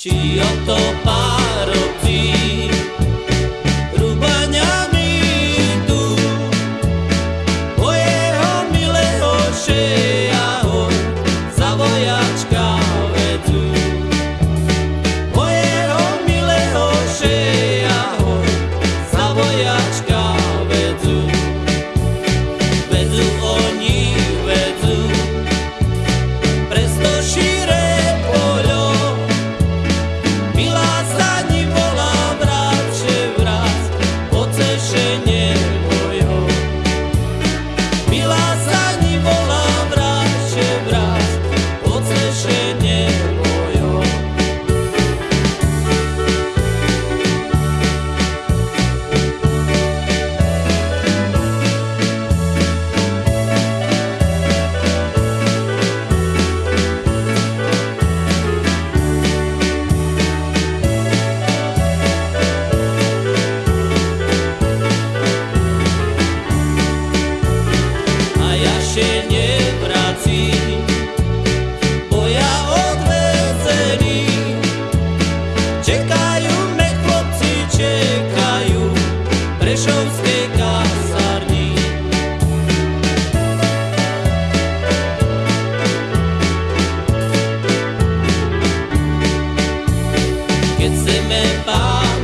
Chioto bar.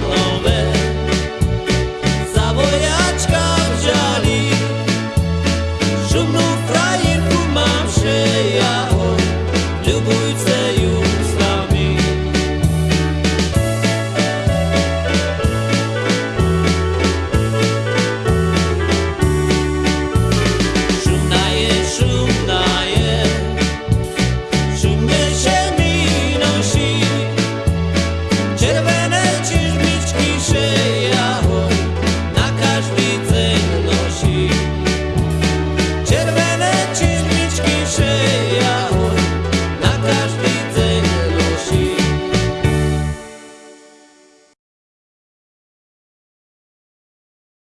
shame.